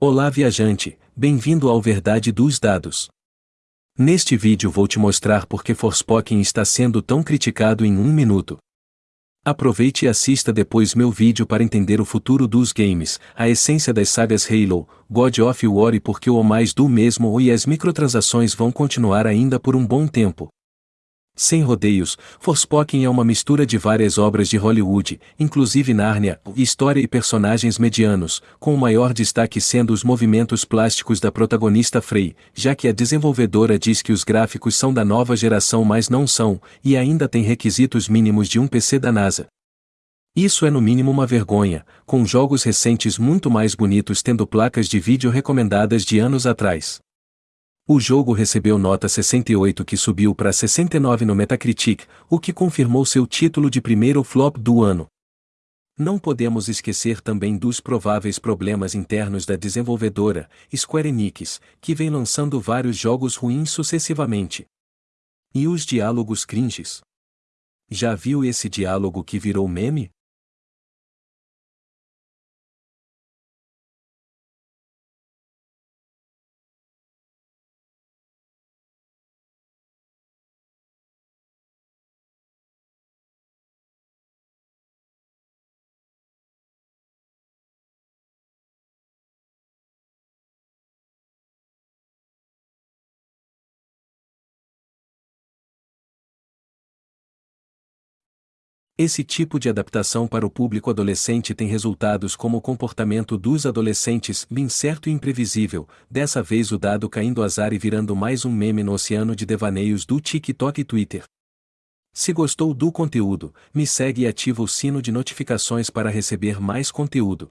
Olá viajante, bem-vindo ao Verdade dos Dados. Neste vídeo vou te mostrar por que Forspoken está sendo tão criticado em um minuto. Aproveite e assista depois meu vídeo para entender o futuro dos games, a essência das sagas Halo, God of War e por que o mais do mesmo e as microtransações vão continuar ainda por um bom tempo. Sem rodeios, Forspoken é uma mistura de várias obras de Hollywood, inclusive Nárnia, história e personagens medianos, com o maior destaque sendo os movimentos plásticos da protagonista Frey, já que a desenvolvedora diz que os gráficos são da nova geração mas não são, e ainda tem requisitos mínimos de um PC da NASA. Isso é no mínimo uma vergonha, com jogos recentes muito mais bonitos tendo placas de vídeo recomendadas de anos atrás. O jogo recebeu nota 68 que subiu para 69 no Metacritic, o que confirmou seu título de primeiro flop do ano. Não podemos esquecer também dos prováveis problemas internos da desenvolvedora, Square Enix, que vem lançando vários jogos ruins sucessivamente. E os diálogos cringes? Já viu esse diálogo que virou meme? Esse tipo de adaptação para o público adolescente tem resultados como o comportamento dos adolescentes incerto e imprevisível, dessa vez o dado caindo azar e virando mais um meme no oceano de devaneios do TikTok e Twitter. Se gostou do conteúdo, me segue e ativa o sino de notificações para receber mais conteúdo.